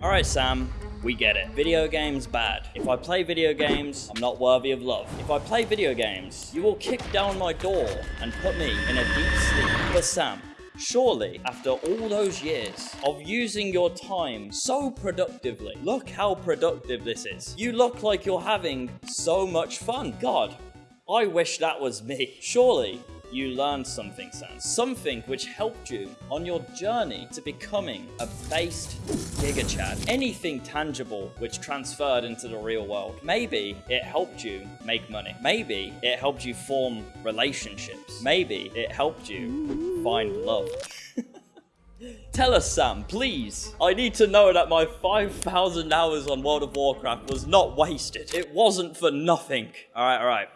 Alright, Sam, we get it. Video games bad. If I play video games, I'm not worthy of love. If I play video games, you will kick down my door and put me in a deep sleep. But Sam, Surely, after all those years of using your time so productively, look how productive this is. You look like you're having so much fun. God, I wish that was me. Surely, you learned something, Sam. Something which helped you on your journey to becoming a based Giga Chad. Anything tangible which transferred into the real world. Maybe it helped you make money. Maybe it helped you form relationships. Maybe it helped you find love. Tell us, Sam, please. I need to know that my 5,000 hours on World of Warcraft was not wasted. It wasn't for nothing. All right, all right.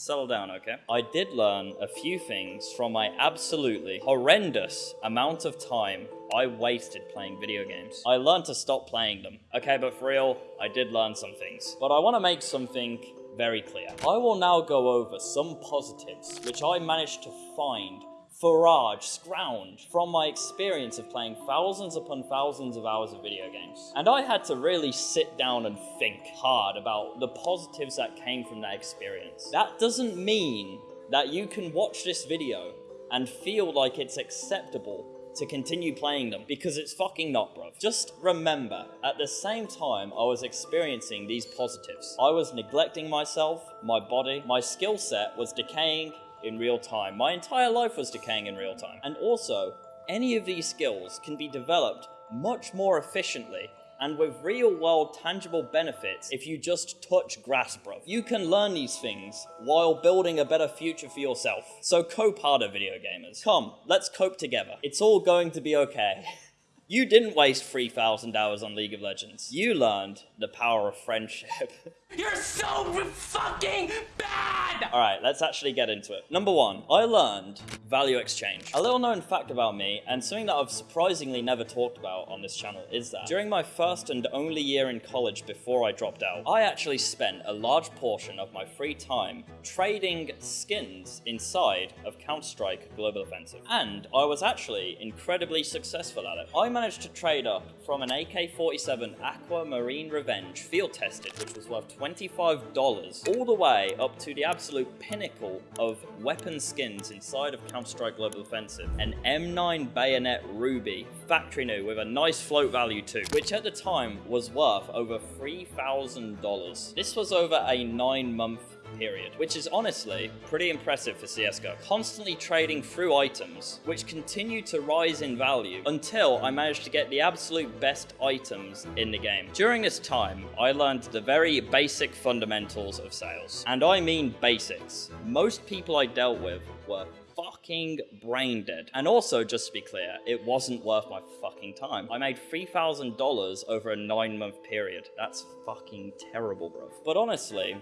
Settle down, okay? I did learn a few things from my absolutely horrendous amount of time I wasted playing video games. I learned to stop playing them. Okay, but for real, I did learn some things. But I want to make something very clear. I will now go over some positives which I managed to find forage, scrounge from my experience of playing thousands upon thousands of hours of video games. And I had to really sit down and think hard about the positives that came from that experience. That doesn't mean that you can watch this video and feel like it's acceptable to continue playing them because it's fucking not, bro. Just remember, at the same time I was experiencing these positives, I was neglecting myself, my body, my skill set was decaying, in real time. My entire life was decaying in real time. And also, any of these skills can be developed much more efficiently and with real world tangible benefits if you just touch grass, bro. You can learn these things while building a better future for yourself. So cope harder, video gamers. Come, let's cope together. It's all going to be okay. You didn't waste 3,000 hours on League of Legends. You learned the power of friendship. You're so fucking bad! Alright, let's actually get into it. Number one, I learned value exchange. A little known fact about me, and something that I've surprisingly never talked about on this channel, is that during my first and only year in college before I dropped out, I actually spent a large portion of my free time trading skins inside of Counter-Strike Global Offensive. And I was actually incredibly successful at it. I managed to trade up from an AK-47 Aquamarine Revenge field tested, which was worth $25 all the way up to the absolute pinnacle of weapon skins inside of Counter-Strike Global Offensive. An M9 Bayonet Ruby, factory new with a nice float value too, which at the time was worth over $3,000. This was over a nine month period, which is honestly pretty impressive for CSGO. Constantly trading through items, which continue to rise in value until I managed to get the absolute best items in the game. During this time, I learned the very basic fundamentals of sales. And I mean basics. Most people I dealt with were fucking brain dead. And also, just to be clear, it wasn't worth my fucking time. I made $3,000 over a nine month period. That's fucking terrible, bro. But honestly,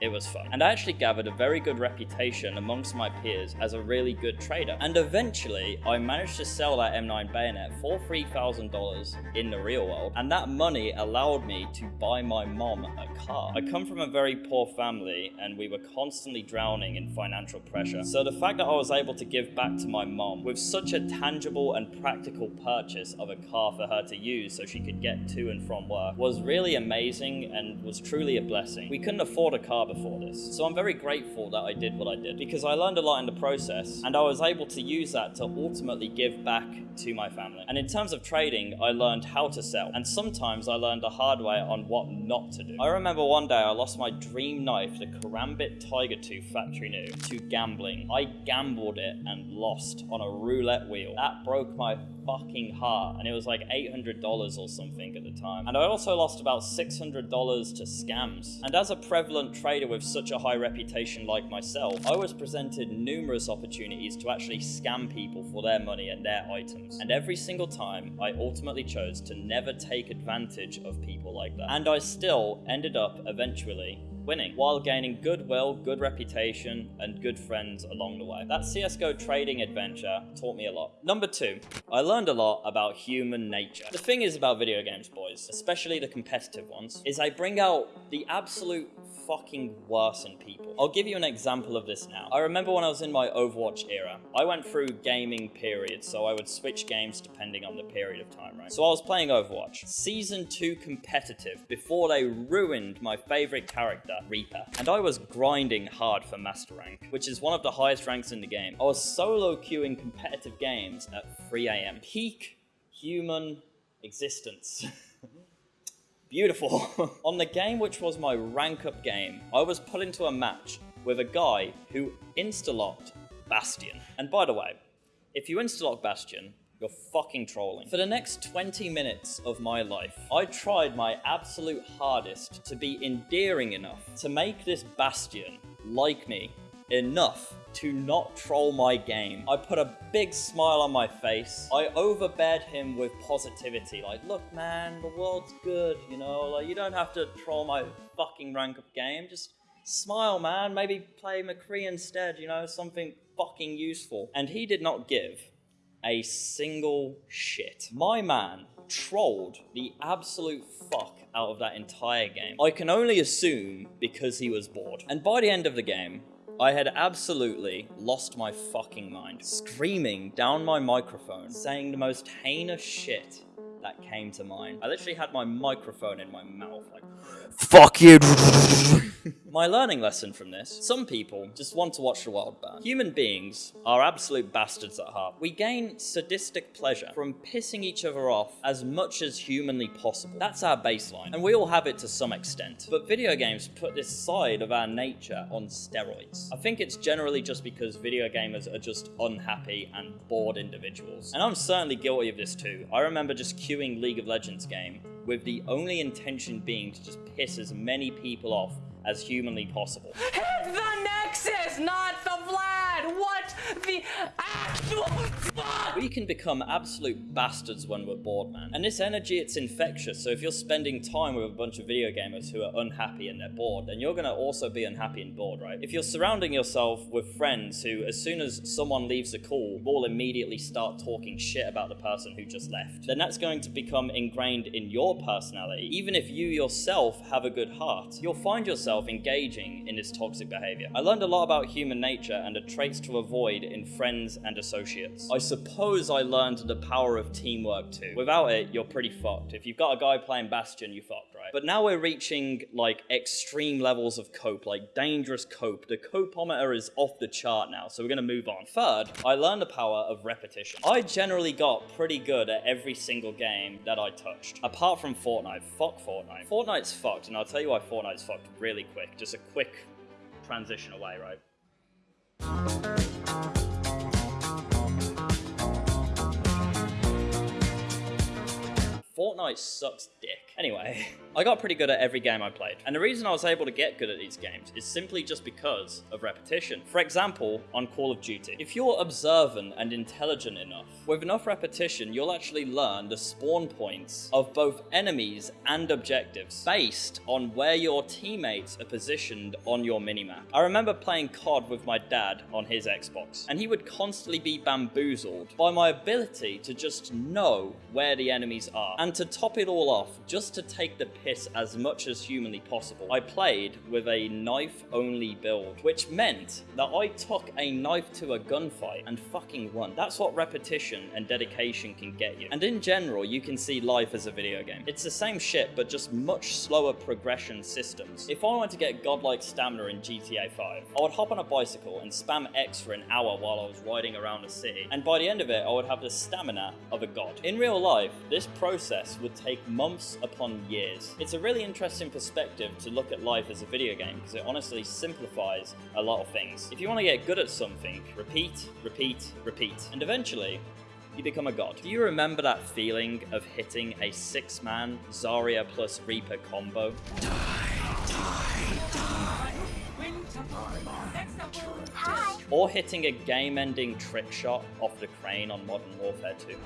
it was fun. And I actually gathered a very good reputation amongst my peers as a really good trader. And eventually, I managed to sell that M9 bayonet for $3,000 in the real world. And that money allowed me to buy my mom a car. I come from a very poor family and we were constantly drowning in financial pressure. So the fact that I was able to give back to my mom with such a tangible and practical purchase of a car for her to use so she could get to and from work was really amazing and was truly a blessing. We couldn't afford a car before this. So I'm very grateful that I did what I did because I learned a lot in the process and I was able to use that to ultimately give back to my family. And in terms of trading, I learned how to sell and sometimes I learned the hard way on what not to do. I remember one day I lost my dream knife, the Karambit Tiger Tooth factory new, to gambling. I gambled it and lost on a roulette wheel. That broke my fucking heart and it was like $800 or something at the time. And I also lost about $600 to scams. And as a prevalent trader with such a high reputation like myself, I was presented numerous opportunities to actually scam people for their money and their items. And every single time, I ultimately chose to never take advantage of people like that. And I still ended up eventually winning, while gaining goodwill, good reputation, and good friends along the way. That CSGO trading adventure taught me a lot. Number two, I learned a lot about human nature. The thing is about video games, boys, especially the competitive ones, is I bring out the absolute fucking worsen people. I'll give you an example of this now. I remember when I was in my Overwatch era, I went through gaming periods, so I would switch games depending on the period of time, right? So I was playing Overwatch, Season 2 competitive, before they ruined my favorite character, Reaper. And I was grinding hard for Master Rank, which is one of the highest ranks in the game. I was solo queuing competitive games at 3 a.m. Peak human existence. Beautiful. On the game which was my rank up game, I was put into a match with a guy who insta-locked Bastion. And by the way, if you insta-lock Bastion, you're fucking trolling. For the next 20 minutes of my life, I tried my absolute hardest to be endearing enough to make this Bastion like me enough to not troll my game. I put a big smile on my face. I overbeared him with positivity. Like, look, man, the world's good, you know? Like, you don't have to troll my fucking rank up game. Just smile, man. Maybe play McCree instead, you know? Something fucking useful. And he did not give a single shit. My man trolled the absolute fuck out of that entire game. I can only assume because he was bored. And by the end of the game, I had absolutely lost my fucking mind, screaming down my microphone, saying the most heinous shit that came to mind. I literally had my microphone in my mouth, like, fuck you. my learning lesson from this some people just want to watch the world burn. Human beings are absolute bastards at heart. We gain sadistic pleasure from pissing each other off as much as humanly possible. That's our baseline, and we all have it to some extent. But video games put this side of our nature on steroids. I think it's generally just because video gamers are just unhappy and bored individuals. And I'm certainly guilty of this too. I remember just queuing League of Legends game with the only intention being to just piss as many people off as humanly possible. Hit the Nexus, not! What the actual fuck? We can become absolute bastards when we're bored, man. And this energy, it's infectious, so if you're spending time with a bunch of video gamers who are unhappy and they're bored, then you're gonna also be unhappy and bored, right? If you're surrounding yourself with friends who, as soon as someone leaves a call, will immediately start talking shit about the person who just left, then that's going to become ingrained in your personality. Even if you yourself have a good heart, you'll find yourself engaging in this toxic behavior. I learned a lot about human nature and the traits to avoid in friends and associates. I suppose I learned the power of teamwork too. Without it, you're pretty fucked. If you've got a guy playing Bastion, you fucked, right? But now we're reaching like extreme levels of cope, like dangerous cope. The copeometer is off the chart now, so we're gonna move on. Third, I learned the power of repetition. I generally got pretty good at every single game that I touched. Apart from Fortnite. Fuck Fortnite. Fortnite's fucked, and I'll tell you why Fortnite's fucked really quick. Just a quick transition away, right? Fortnite sucks dick. Anyway, I got pretty good at every game I played. And the reason I was able to get good at these games is simply just because of repetition. For example, on Call of Duty. If you're observant and intelligent enough, with enough repetition, you'll actually learn the spawn points of both enemies and objectives based on where your teammates are positioned on your minimap. I remember playing COD with my dad on his Xbox, and he would constantly be bamboozled by my ability to just know where the enemies are. And to top it all off, just to take the piss as much as humanly possible, I played with a knife-only build, which meant that I took a knife to a gunfight and fucking won. That's what repetition and dedication can get you. And in general, you can see life as a video game. It's the same shit, but just much slower progression systems. If I wanted to get godlike stamina in GTA 5, I would hop on a bicycle and spam X for an hour while I was riding around the city, and by the end of it, I would have the stamina of a god. In real life, this process would take months upon years. It's a really interesting perspective to look at life as a video game because it honestly simplifies a lot of things. If you want to get good at something, repeat, repeat, repeat, and eventually you become a god. Do you remember that feeling of hitting a six-man Zarya plus Reaper combo? Or hitting a game-ending trick shot off the crane on Modern Warfare 2?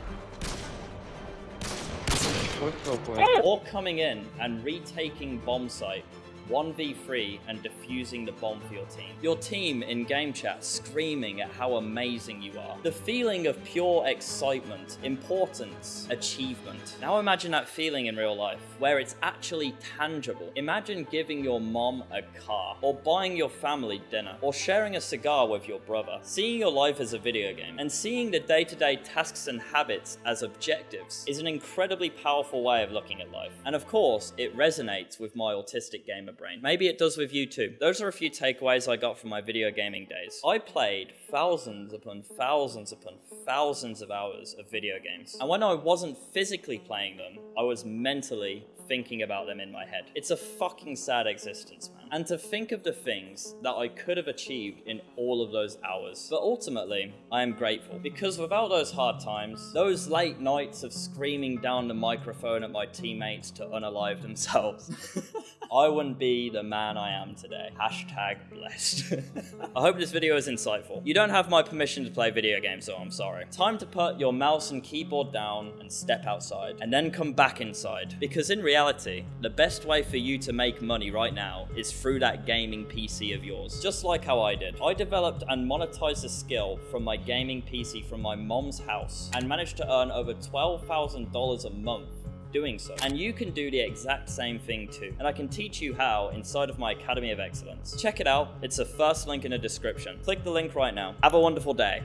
Or coming in and retaking bomb site 1v3 and defusing the bomb for your team. Your team in game chat screaming at how amazing you are. The feeling of pure excitement, importance, achievement. Now imagine that feeling in real life, where it's actually tangible. Imagine giving your mom a car, or buying your family dinner, or sharing a cigar with your brother. Seeing your life as a video game, and seeing the day-to-day tasks and habits as objectives is an incredibly powerful way of looking at life. And of course, it resonates with my autistic gamer brain. Maybe it does with you too. Those are a few takeaways I got from my video gaming days. I played thousands upon thousands upon thousands of hours of video games. And when I wasn't physically playing them, I was mentally thinking about them in my head. It's a fucking sad existence, man. And to think of the things that I could have achieved in all of those hours. But ultimately, I am grateful because without those hard times, those late nights of screaming down the microphone at my teammates to unalive themselves, I wouldn't be the man I am today. Hashtag blessed. I hope this video is insightful. You don't have my permission to play video games, so I'm sorry. Time to put your mouse and keyboard down and step outside, and then come back inside. Because in reality, the best way for you to make money right now is through that gaming PC of yours. Just like how I did. I developed and monetized a skill from my gaming PC from my mom's house and managed to earn over $12,000 a month doing so. And you can do the exact same thing too. And I can teach you how inside of my Academy of Excellence. Check it out. It's the first link in the description. Click the link right now. Have a wonderful day.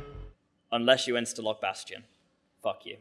Unless you insta-lock Bastion. Fuck you.